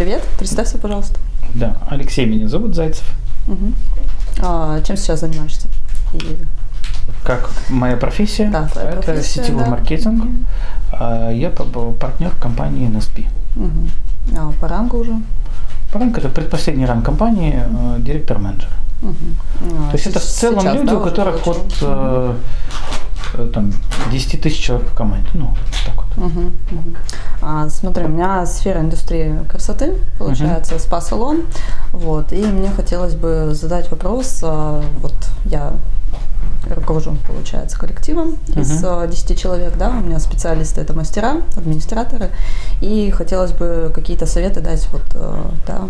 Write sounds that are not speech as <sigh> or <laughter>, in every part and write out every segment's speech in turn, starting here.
привет. Представься, пожалуйста. Да, Алексей меня зовут, Зайцев. Угу. А, чем сейчас занимаешься? И... Как моя профессия? Да, твоя это профессия, сетевой да. маркетинг. А, Я партнер компании NSP. Угу. А по рангу уже? Ранг это предпоследний ранг компании, э, директор-менеджер. Угу. То есть это в целом люди, у которых вот э, там 10 тысяч человек в команде. Ну, так вот. Угу, угу. А, смотри, у меня сфера индустрии красоты, получается, спа-салон. Вот, и мне хотелось бы задать вопрос. а, Вот я руковожу, получается, коллективом из Мгм. а, 10 человек, да, у меня специалисты это мастера, администраторы, и хотелось бы какие-то советы дать вот, э, да,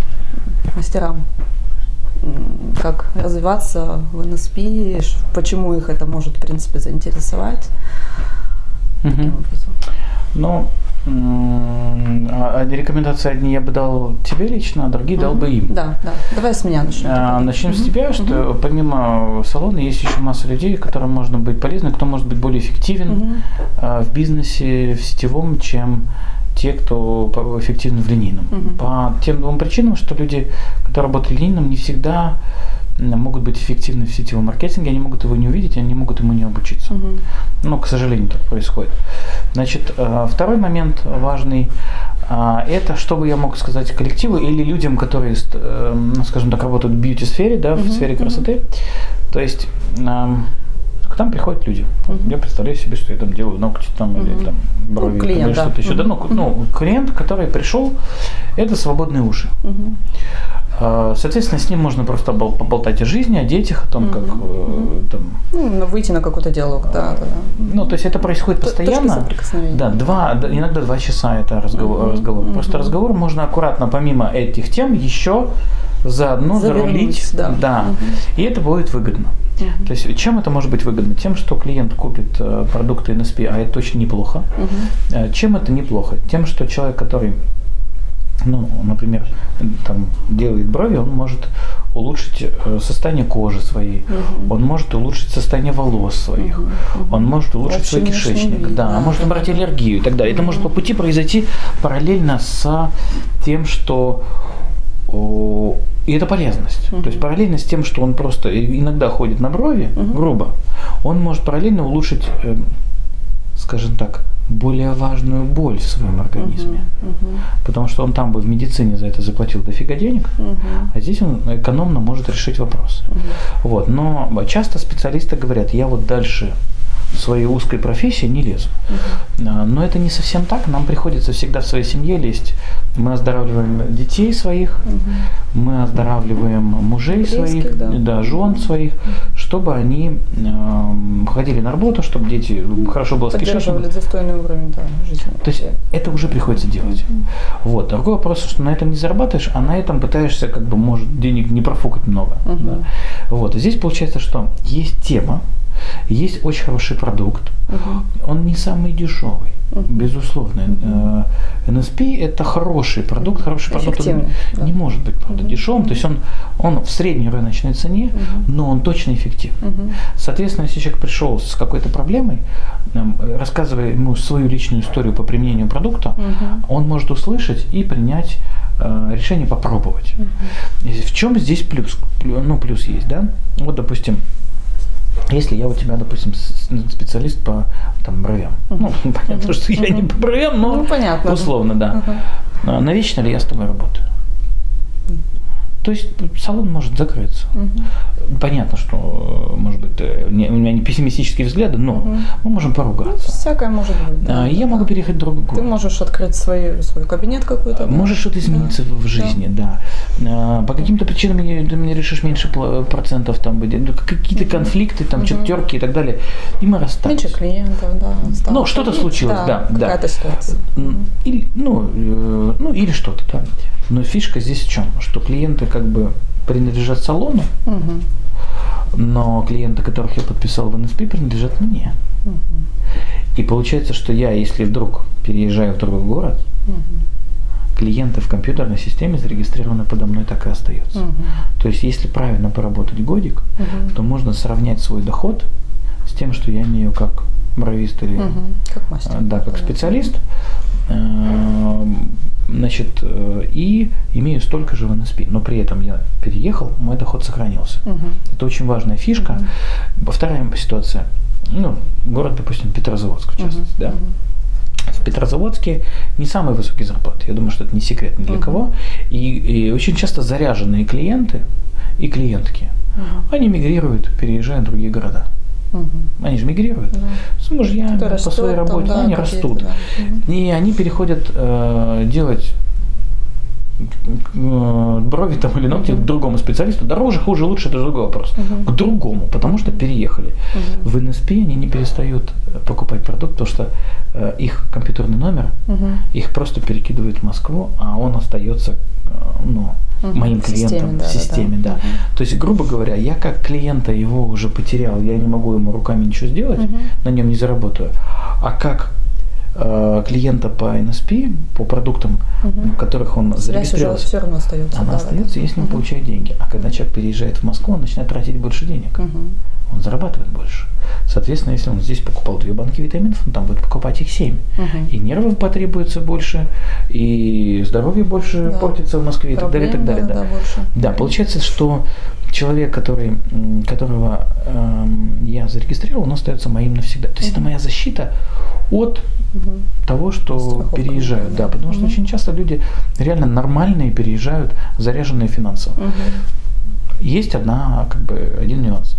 мастерам, как развиваться в НСП, почему их это может, в принципе, заинтересовать. Образом. Ну, а а рекомендации одни я бы дал тебе лично, а другие дал бы им. Да, да. Давай с меня начнем. А. Начнем с Мгм. тебя, что помимо салона есть еще масса людей, которым можно быть полезны, кто может быть более эффективен а, в бизнесе, в сетевом, чем те, кто эффективны в линейном. Мгм. По тем двум причинам, что люди, которые работают в линейном, не всегда могут быть эффективны в сетевом маркетинге, они могут его не увидеть, они могут ему не обучиться. Мгм. Ну, к сожалению, так происходит. Значит, э, второй момент важный а, это, что бы я мог сказать коллективу или людям, которые, э, ну, скажем так, работают в бьюти-сфере, да, в Мгм, сфере красоты. То есть эм, к нам приходят люди. Мгм. Я представляю себе, что я там делаю ногти там, или Мгм. там брови там, клиент, или да. что-то еще. Да, ну, ну, клиент, который пришел, это свободные уши. А, Соответственно, с ним можно просто бол- поболтать о жизни, о детях, о том, как Мгм, э, там, Ну, ну, выйти на какой-то диалог, да, да, да. ну, то есть это происходит постоянно. Да, два, иногда два часа это разговор. Мгм, разговор. Просто мгм. разговор можно аккуратно, помимо этих тем, еще заодно Завернуть, зарулить. да. Мгм. И это будет выгодно. Мгм. То есть чем это может быть выгодно? Тем, что клиент купит э, продукты NSP, а это очень неплохо. Э, Чем это неплохо? Тем, что человек, который, ну, например, там, делает брови, он может улучшить э, состояние кожи своей, Мгм. он может улучшить состояние волос своих. Мгм. он может улучшить Общий свой кишечник, вид, да, да, может убрать аллергию и так далее. Это может по пути произойти параллельно с тем, что и это полезность. Мгм. То есть параллельно с тем, что он просто иногда ходит на брови, Мгм. грубо, он может параллельно улучшить, эм, скажем так, более важную боль в своем организме. Мгм. Потому что он там бы в медицине за это заплатил дофига денег, Мгм. а здесь он экономно может решить вопрос. Мгм. Вот. Но часто специалисты говорят, я вот дальше своей узкой профессии не лезу. А, Но это не совсем так. Нам приходится всегда в своей семье лезть. Мы оздоравливаем детей своих, Мгм. мы оздоравливаем мужей Близких, своих, да. жен своих, чтобы они эм, ходили на работу, чтобы дети хорошо было с кишечником. достойный уровень да, жизни. То есть это уже приходится делать. Вот. Другой вопрос, что на этом не зарабатываешь, а на этом пытаешься, как бы, может, денег не профукать много. Мгм. да. Вот. И здесь получается, что есть тема, есть очень хороший продукт, Мгм. он не самый дешевый, Мгм. безусловно. Э, NSP это хороший продукт, хороший продукт он да. не может быть, правда, Мгм. дешевым. То есть он, он в средней рыночной цене, Мгм. но он точно эффективный. Мгм. Соответственно, если человек пришел с какой-то проблемой, э, рассказывая ему свою личную историю по применению продукта, Мгм. он может услышать и принять э, решение попробовать. И В чем здесь плюс? Плю- Ну, плюс есть, да? Вот, допустим, если я у тебя, допустим, с- специалист по там, бровям. Ну, <laughs> понятно, что я не по бровям, но Ну, понятно. условно, да. А Навечно ли я с тобой работаю? То есть салон может закрыться. Мгм. Понятно, что, э, может быть, э, не- у меня не пессимистические взгляды, но Мгм. мы можем Ну, поругаться. всякое может быть. да. А, я могу переехать в другой Ты город. можешь открыть свой, свой кабинет какой-то. да. Может что-то измениться Да. в жизни, да. А, По каким-то причинам ты мне решишь меньше процентов там ну, какие-то конфликты, там Мгм. что-то терки и так далее, и мы расстались. Меньше клиентов, да. стало Ну, что-то случилось, да, да. Какая-то ситуация. М, Или, ну, э, ну, или что-то, да. Но фишка здесь в чем? Что клиенты как бы принадлежат салону, Мгм. но клиенты, которых я подписал в НСП, принадлежат мне. Мгм. И получается, что я, если вдруг переезжаю в другой город, Мгм. клиенты в компьютерной системе зарегистрированы подо мной так и остаются. Мгм. То есть, если правильно поработать годик, Мгм. то можно сравнять свой доход с тем, что я имею как бровист или Мгм. Как мастер. э, да, как специалист. Эм, значит, э, и имею столько же в НСП, но при этом я переехал, мой доход сохранился. Мгм. Это очень важная фишка. Вторая ситуация, ну, город, допустим, Петрозаводск, в частности, да. В Петрозаводске не самые высокие зарплаты. Я думаю, что это не секрет ни для Мгм. кого. И, и очень часто заряженные клиенты и клиентки, Мгм. они мигрируют, переезжают в другие города. Мгм. Они же мигрируют Да. с мужьями, Кто по растет своей там, работе, да, они растут. да. И они переходят э, делать брови там или ногти к другому специалисту. Дороже, хуже, лучше, это другой вопрос. Мгм. К другому, потому что переехали. Мгм. В НСП они не перестают э, покупать продукт, потому что э, их компьютерный номер, Мгм. их просто перекидывают в Москву, а он остается э, ну, Мгм. моим В системе, клиентом да, в да, системе, да. да. Мгм. То есть, грубо говоря, я как клиента его уже потерял, я не могу ему руками ничего сделать, Мгм. на нем не заработаю. А как э, клиента по NSP, по продуктам, Мгм. в которых он зарегистрировался, все равно остается. она да, остается, да. с ним Мгм. получаю деньги. А когда человек переезжает в Москву, он начинает тратить больше денег. Мгм. Он зарабатывает больше. Соответственно, если он здесь покупал две банки витаминов, он там будет покупать их семь. Мгм. И нервов потребуется больше, и здоровье больше Да. портится в Москве и так далее, и так Проблем, далее. да, Да. больше. Да, получается, что человек, который, которого эм, я зарегистрировал, он остается моим навсегда. То есть это моя защита от Мгм. того, что Страховка, переезжают. Да, потому что Мгм. очень часто люди реально нормальные переезжают, заряженные финансово. Мгм. Есть одна, как бы, один нюанс.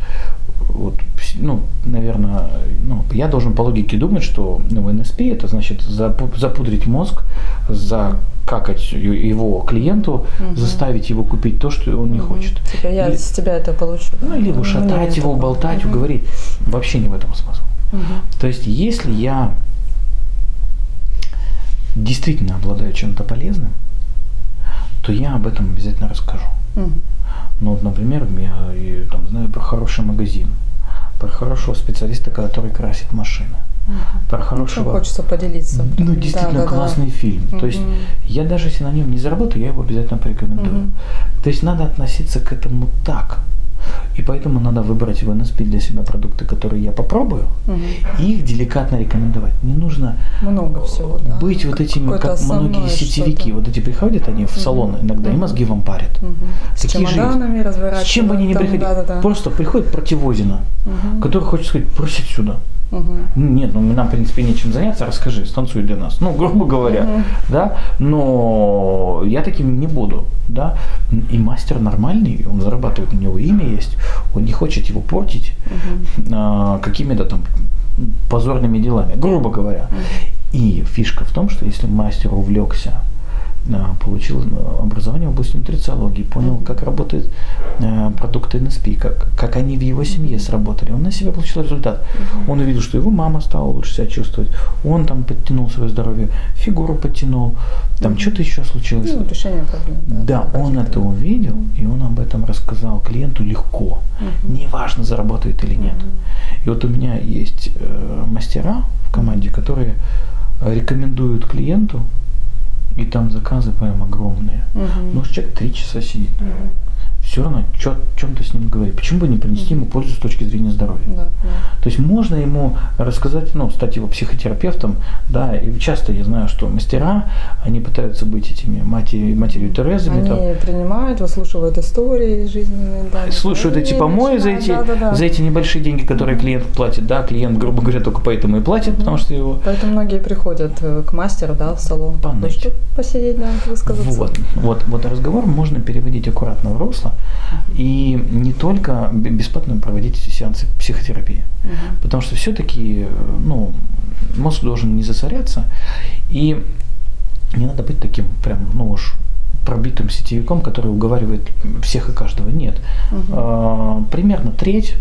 Вот, ну, наверное, ну, я должен по логике думать, что ну, НСП это значит запу- запудрить мозг, закакать его клиенту, Мгм. заставить его купить то, что он не Мгм. хочет. Типа я Или- с тебя это получу. Ну, или ушатать его, такое. болтать, Мгм. уговорить. Вообще не в этом смысл. Мгм. То есть, если я действительно обладаю чем-то полезным, то я об этом обязательно расскажу. Мгм. Ну, вот, например, я и, там, знаю про хороший магазин, про хорошего специалиста, который красит машины, Мгм. про Ну, чем хорошего... хочется поделиться. Ну, Да, действительно да, да. классный фильм. То есть я даже если на нем не заработаю, я его обязательно порекомендую. Мгм. То есть надо относиться к этому так. И поэтому надо выбрать в НСП для себя продукты, которые я попробую, Мгм. и их деликатно рекомендовать. Не нужно Много всего, да. быть вот этими, как многие сетевики. Вот эти приходят они в салон иногда и Мгм. мозги вам парят. Мгм. С Такие же чемоданами С разворачивать. чем бы они ни приходили, да-да-да. просто приходит противозина, Мгм. который хочет сказать, бросить сюда. Ну, Нет, ну нам, в принципе, нечем заняться, расскажи, станцуй для нас. Ну, грубо говоря, Мгм. да, но я таким не буду, да. И мастер нормальный, он зарабатывает, у него имя есть, он не хочет его портить Мгм. а, какими-то там позорными делами, грубо говоря. И фишка в том, что если мастер увлекся, получил а, образование в области нутрициологии, понял, как работают а, продукты НСП, как, как они в его семье сработали, он на себя получил результат. Он увидел, что его мама стала лучше себя чувствовать, он там подтянул свое здоровье, фигуру подтянул, там что-то еще случилось. Ну, решение проблем. Да, он это увидел, и он об этом рассказал клиенту легко. Мгм. Неважно, заработает или нет. И вот у меня есть э, мастера в команде, которые э, рекомендуют клиенту, и там заказы прям огромные. Мгм. Ну, человек три часа сидит. Мгм. Все равно о чем-то с ним говорить. Почему бы не принести ему пользу с точки зрения здоровья? Да, да. То есть можно ему рассказать, ну, стать его психотерапевтом, да, и часто я знаю, что мастера, они пытаются быть этими матери, матерью Терезами, там, Они принимают, выслушивают истории жизненные. Да, слушают эти помои за эти, да, да, да. за эти небольшие деньги, которые клиент платит, да, клиент, грубо говоря, только поэтому и платит, потому что его Поэтому многие приходят э, к мастеру, да, в салон, Поныть. посидеть, да, высказаться. Вот, вот, вот разговор можно переводить аккуратно в русло и не только бесплатно проводить сеансы психотерапии. Мгм. Потому что все-таки, ну, мозг должен не засоряться, и не надо быть таким прям, ну уж пробитым сетевиком, который уговаривает всех и каждого. Нет. А, примерно треть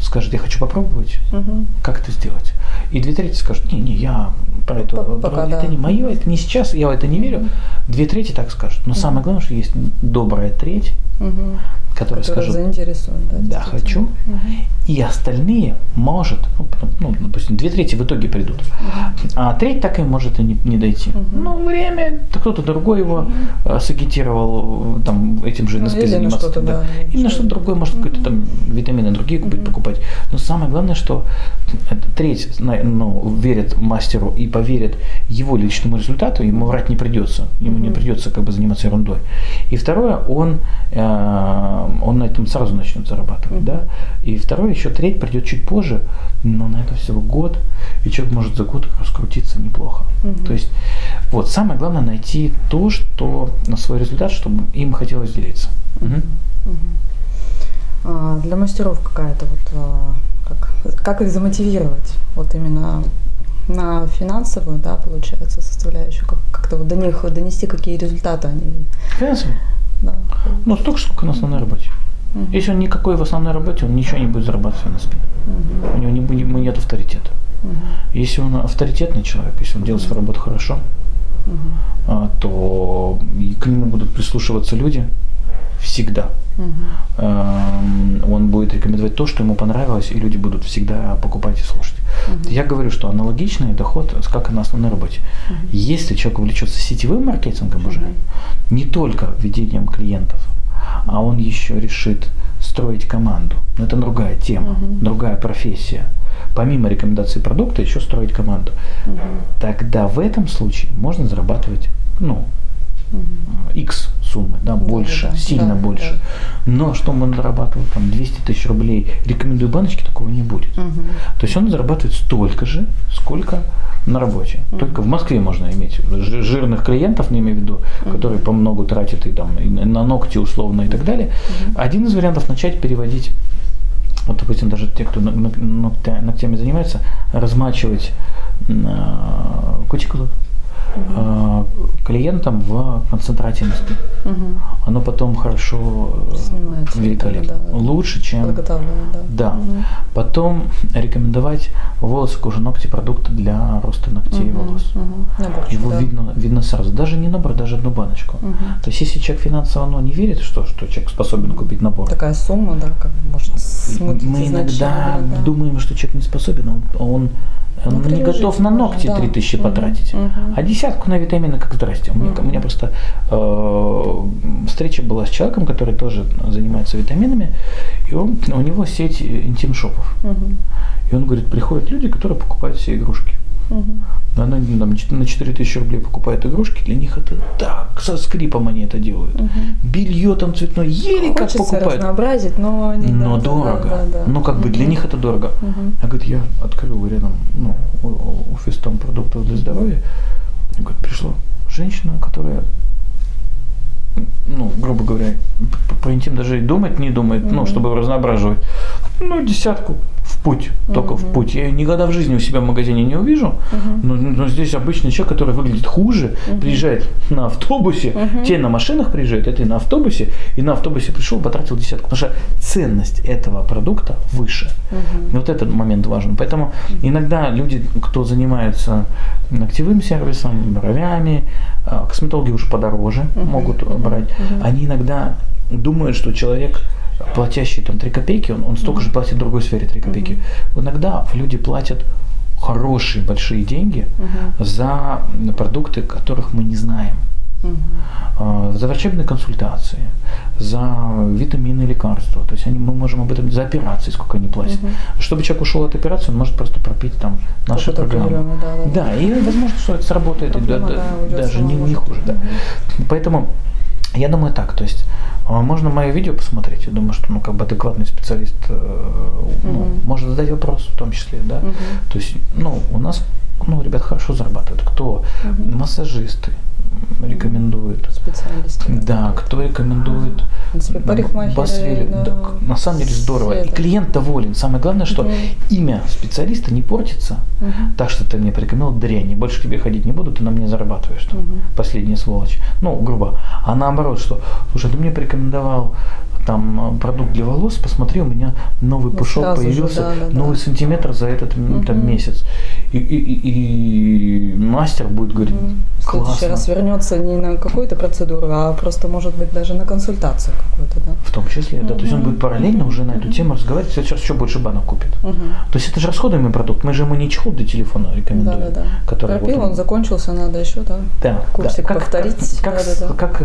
скажет, я хочу попробовать, Мгм. как это сделать. И две трети скажут, не, не, я про это, П- про- пока, это да. не мое, это не сейчас, я в это не верю. Две трети так скажут. Но самое главное, что есть добрая треть, Мгм. Которые, Которые скажут, заинтересуют, да, да, хочу, Мгм. и остальные может, ну, ну, допустим, две трети в итоге придут, а треть так и может и не, не дойти. Мгм. Ну, время, да кто-то другой его э, сагитировал э, там этим же Ну, НСП на заниматься. что-то, да, на или что-то другое, может, какие-то там витамины другие купить, покупать. Но самое главное, что треть ну, верит мастеру и поверит его личному результату, ему врать не придется, ему не придется как бы заниматься ерундой. И второе, он, э, он на этом сразу начнет зарабатывать, да. И второе, еще треть придет чуть позже, но на это всего год, и человек может за год раскрутиться неплохо. То есть, вот, самое главное найти то, что на свой результат, чтобы им хотелось делиться. Мгм. А, Для мастеров какая-то вот, а, как, как их замотивировать? Вот именно на финансовую, да, получается, составляющую, как, как-то вот до них донести, какие результаты они, Финансово? Да. Ну, столько, сколько на основной работе. Если он никакой в основной работе, он ничего не будет зарабатывать на спине. У него не, будет- нет авторитета. Если он авторитетный человек, если он делает свою работу хорошо, а, то к нему будут прислушиваться люди всегда. Эм, Он будет рекомендовать то, что ему понравилось, и люди будут всегда покупать и слушать. Я говорю, что аналогичный доход, как и на основной работе. Если человек увлечется сетевым маркетингом уже, не только ведением клиентов, а он еще решит строить команду. Но это другая тема, другая профессия. Помимо рекомендации продукта, еще строить команду. Тогда в этом случае можно зарабатывать, ну, X суммы, да, больше, да, сильно да, больше. Но что он зарабатывал там 200 тысяч рублей, рекомендую баночки, такого не будет. То есть он зарабатывает столько же, сколько на работе. Только в Москве можно иметь жи- жирных клиентов, не имею в виду, которые по много тратят и там и на ногти условно и так далее. Один из вариантов начать переводить вот, допустим, даже те, кто ног- ног- ногтя- ногтями занимается, размачивать э, кутикулу э, клиентам в концентрате носки. Оно потом хорошо э, Снимается, великолепно. да, да. Лучше, чем да. да. Потом рекомендовать волосы, кожу, ногти, продукты для роста ногтей и волос. Мгм. Наборчик, Его да. видно, видно сразу. Даже не набор, даже одну баночку. То есть, если человек финансово ну, не верит, что, что человек способен купить набор, Такая сумма, да, как бы может смутить мы иногда да. думаем, что человек не способен, он, он, он не готов на ногти да. 3000 Мгм, потратить. мгм. А десятку на витамины как здрасте. У меня, у меня просто э, встреча была с человеком, который тоже занимается витаминами, и он, у него сеть интим-шопов. Мгм. И он говорит, приходят люди, которые покупают все игрушки. Мгм. Она там, чет- на 4000 рублей покупает игрушки, для них это так, со скрипом они это делают. Белье там цветное, еле как Хочется покупают. разнообразить, но да, Но да, дорого. да, да, да. Ну, как бы для них это дорого. Мгм. Я говорю, я открыл рядом ну, офис там продуктов для здоровья. И говорит, пришла женщина, которая, ну, грубо говоря, про интим даже и думать не думает, ну, чтобы разноображивать. Ну, десятку путь, только в путь. Я ее никогда в жизни у себя в магазине не увижу. Но, но здесь обычный человек, который выглядит хуже, приезжает на автобусе, те на машинах приезжают, это и на автобусе, и на автобусе пришел, потратил десятку. Потому что ценность этого продукта выше. И вот этот момент важен. Поэтому иногда люди, кто занимается ногтевым сервисом, бровями, а, косметологи уже подороже могут брать, они иногда думают, что человек платящий там 3 копейки, он, он столько же платит в другой сфере 3 копейки. Иногда люди платят хорошие большие деньги за продукты, которых мы не знаем. А, За врачебные консультации, за витамины, лекарства. То есть они, мы можем об этом, за операции, сколько они платят. Чтобы человек ушел от операции, он может просто пропить там наши Какую-то программы. да, да, Да, и возможно, что это сработает Проблема, да- да, даже не, не хуже. Да. Поэтому я думаю так, то есть а, можно мое видео посмотреть, я думаю, что ну как бы адекватный специалист э, ну, может задать вопрос в том числе, да. То есть, ну, у нас, ну, ребят хорошо зарабатывают. Кто? Массажисты м, рекомендуют. Специалисты. Да, кто рекомендует Басвели. да, Да, на самом деле здорово. все И клиент доволен. Самое главное, что имя специалиста не портится. Так что ты мне порекомендовал дрянь, больше к тебе ходить не буду, ты на мне зарабатываешь. Там, Последняя сволочь. Ну, грубо. А наоборот, что, слушай, ты мне порекомендовал там э, продукт для волос, посмотри, у меня новый Вот пушок сразу же, появился, да, да, да. новый сантиметр за этот м, там, месяц. И, и- и- мастер будет говорить, следующий Классно. раз вернется не на какую-то процедуру, а просто, может быть, даже на консультацию какую-то, да? В том числе, да. То есть он будет параллельно уже на эту тему разговаривать, сейчас еще больше банок купит. То есть это же расходуемый продукт. Мы же ему не чехол для телефона рекомендуем. Да, да, да. Который Пропил, вот он закончился, надо еще, да. Да, курсик да. повторить. Как, как, Да-да-да. как-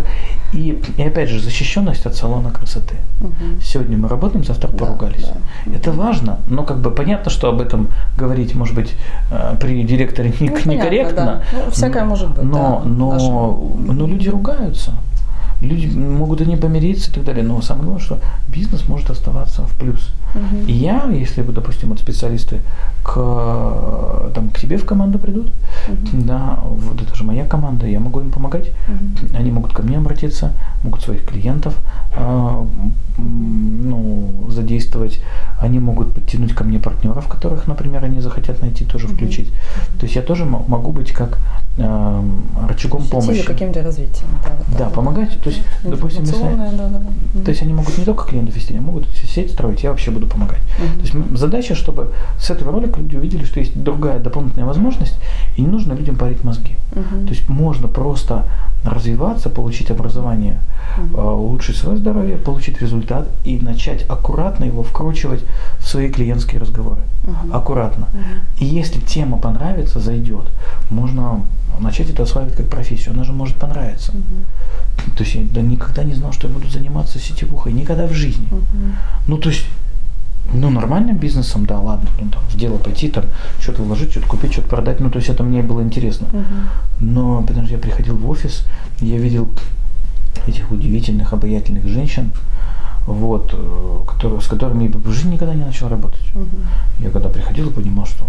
и, и опять же, защищенность от салона красоты. Мгм. Сегодня мы работаем, завтра Да, поругались. да. Это важно, но как бы понятно, что об этом говорить, может быть, при директоре не- <laughs> Ну, понятно, некорректно. да. Ну, всякое может быть, Но, да. но, но люди ругаются. Люди могут и не помириться и так далее. Но самое главное, что бизнес может оставаться в плюс. Мгм. И я, если, вот, допустим, вот специалисты к, э, там, к тебе в команду придут, Мгм. да, вот это же моя команда, я могу им помогать. Мгм. Они могут ко мне обратиться, могут своих клиентов м, ну, задействовать. Они могут подтянуть ко мне партнеров, которых, например, они захотят найти, тоже Мгм. включить. То есть я тоже мо- могу быть как а, рычагом помощи. Каким-то развитием. Да, вот Да, помогать. То есть, допустим, если... Да, да. То есть они могут не только клиентов вести, они могут сеть строить, я вообще буду помогать. Мгм. То есть задача, чтобы с этого ролика люди увидели, что есть другая дополнительная возможность, и не нужно людям парить мозги. Мгм. То есть можно просто развиваться, получить образование, э, улучшить свое здоровье, получить результат и начать аккуратно его вкручивать в свои клиентские разговоры. Мгм. Аккуратно. Мгм. И если тема понравится, зайдет, можно начать это осваивать как профессию. Она же может понравиться. Мгм. То есть я да, никогда не знал, что я буду заниматься сетевухой. Никогда в жизни. Мгм. Ну, то есть, ну, нормальным бизнесом, да, ладно, ну, там, в дело пойти, там, что-то вложить, что-то купить, что-то продать, ну, то есть это мне было интересно. Мгм. Но потому что я приходил в офис, я видел этих удивительных, обаятельных женщин, вот, э, которые, с которыми я бы в жизни никогда не начал работать. Мгм. Я когда приходил и понимал, что,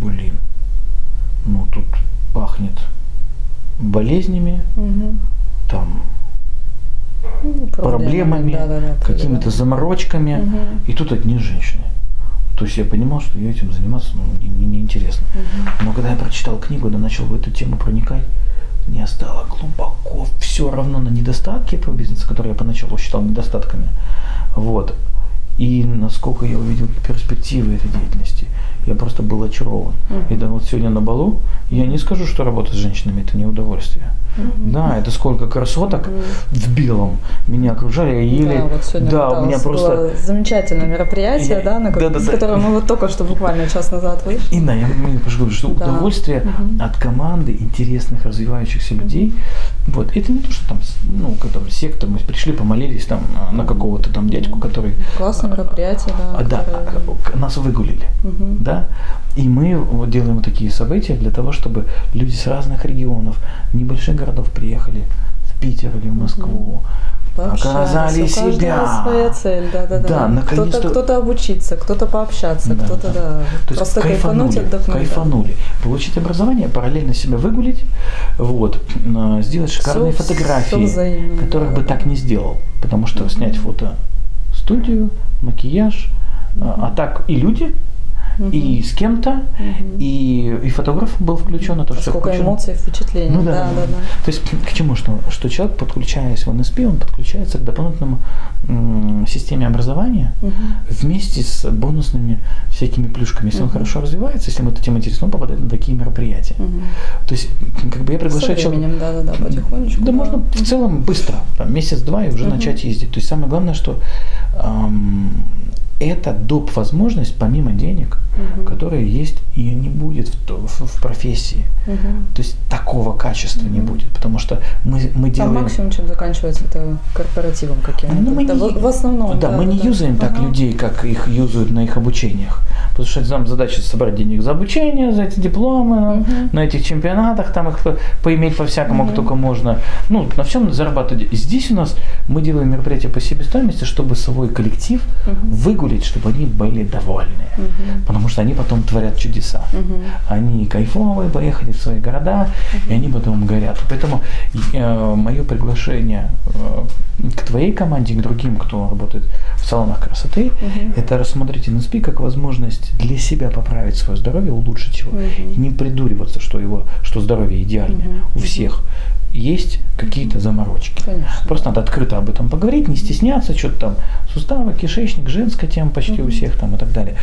блин, ну тут пахнет болезнями, Мгм. там, Ну, проблемами, да, да, да, какими-то да. заморочками, Мгм. и тут одни женщины. То есть я понимал, что я этим заниматься ну, не, не- неинтересно. Мгм. Но когда я прочитал книгу, да начал в эту тему проникать, мне стало глубоко все равно на недостатки этого бизнеса, которые я поначалу считал недостатками. Вот. И насколько я увидел перспективы этой деятельности, я просто был очарован. Мгм. И да, вот сегодня на балу я не скажу, что работа с женщинами это не удовольствие. Мгм. Да, это сколько красоток Мгм. в белом меня окружали, я еле, Да, вот сегодня да, да, у меня просто замечательное мероприятие, Я- да, на да, да, с да. которого мы вот только что буквально час назад вышли. Инна, я мне говорю, что Да. удовольствие Мгм. от команды интересных, развивающихся людей. Вот. Это не то, что там, ну, как там, секта, мы пришли, помолились там а, на какого-то там дядьку, который... Классное мероприятие, да. а, да, которое- а, к- нас выгулили. Мгм. Да? И мы вот делаем такие события для того, чтобы люди с разных регионов, небольших городов приехали в Питер или в Москву, Пообщаться. оказали У себя. своя цель, да, да, да. Да, наконец-то- Кто-то, кто-то обучиться, кто-то пообщаться, Да, кто-то, да. да, То просто кайфанули, кайфануть, отдохнуть. да. кайфанули. Получить образование, параллельно себя выгулить, вот, э, сделать шикарные Всё- фотографии, всё взаимно, которых да, бы да. так не сделал. Потому что снять фото студию, макияж, а, а так и люди, И с кем-то, и, и фотограф был включен, это все Сколько включено. эмоций, впечатлений. Ну да, да, да, да. То есть к чему, что, что человек, подключаясь в НСП, он подключается к дополнительному системе образования Мгм. вместе с бонусными всякими плюшками. Если он Мгм. хорошо развивается, если ему эта тема интересна, он попадает на такие мероприятия. Мгм. То есть, как бы я приглашаю человека. да, да, да, потихонечку. Да, можно в целом быстро, там, месяц-два и уже Мгм. начать ездить. То есть самое главное, что эм, это доп. возможность, помимо денег, Мгм. которые есть, ее не будет в, в- в профессии. Мгм. То есть такого качества не Мгм. будет, потому что мы, мы делаем... максимум, чем заканчивается, это корпоративом каким-то. Ну, мы не- в, основном. Да, мы не да. юзаем так Ага. людей, как их юзают на их обучениях. Потому что нам задача собрать денег за обучение, за эти дипломы, Мгм. на этих чемпионатах, там их по- поиметь по-всякому, Мгм. как только можно. Ну, на всем зарабатывать. Здесь у нас мы делаем мероприятие по себестоимости, чтобы свой коллектив Мгм. выгулить, чтобы они были довольны. Мгм. Потому что они потом творят чудеса. Мгм. Они кайфовые, поехали в свои города, и они потом горят. Поэтому мое приглашение э, к твоей команде, к другим, кто работает в салонах красоты, Мгм. это рассмотреть NSP как возможность для себя поправить свое здоровье, улучшить его. Мгм. И не придуриваться, что, его, что здоровье идеальное. Мгм. У всех есть какие-то заморочки. Конечно. Просто надо открыто об этом поговорить, не стесняться, что-то там суставы, кишечник, женская тема почти у Мгм. всех там и так далее.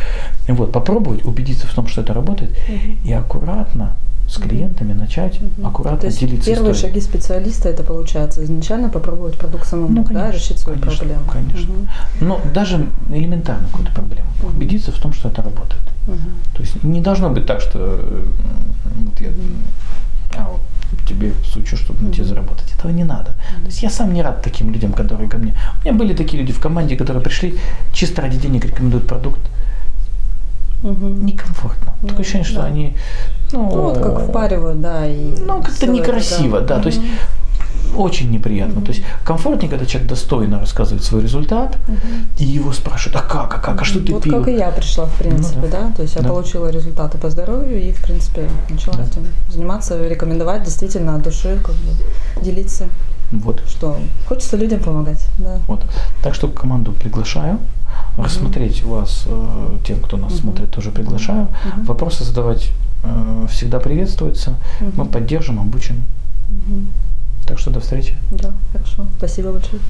Вот, попробовать убедиться в том, что это работает, Мгм. и аккуратно с клиентами начать Мгм. аккуратно То есть делиться первые историей. шаги специалиста это получается изначально попробовать продукт самому, Ну, конечно, да, решить свою конечно, проблему. конечно. Мгм. Ну, даже элементарно какую-то проблему. Мгм. Убедиться в том, что это работает. Мгм. То есть не должно быть так, что э, вот я а вот тебе сучу, чтобы на тебе заработать. Этого не надо. То есть я сам не рад таким людям, которые ко мне. У меня были такие люди в команде, которые пришли чисто ради денег рекомендуют продукт. Мгм. Некомфортно. Такое ощущение, что да. они. Ну, Ну, вот как впаривают, да, и... Ну, как-то всё это, некрасиво, да. То есть. Очень неприятно. То есть комфортнее, когда человек достойно рассказывает свой результат, Мгм. и его спрашивают, а как, а как, а что ты вот пил? как и я пришла, в принципе, Ну да. да. То есть я Да. получила результаты по здоровью и, в принципе, начала Да. этим заниматься, рекомендовать действительно от души, как бы делиться, Вот. что хочется людям помогать, да. Вот. Так что команду приглашаю. Рассмотреть вас, э, тем, кто нас Мгм. смотрит, тоже приглашаю. Мгм. Вопросы задавать э, всегда приветствуются. Мы Мгм. поддержим, обучим. Мгм. Так что до встречи. Да, хорошо. Спасибо большое.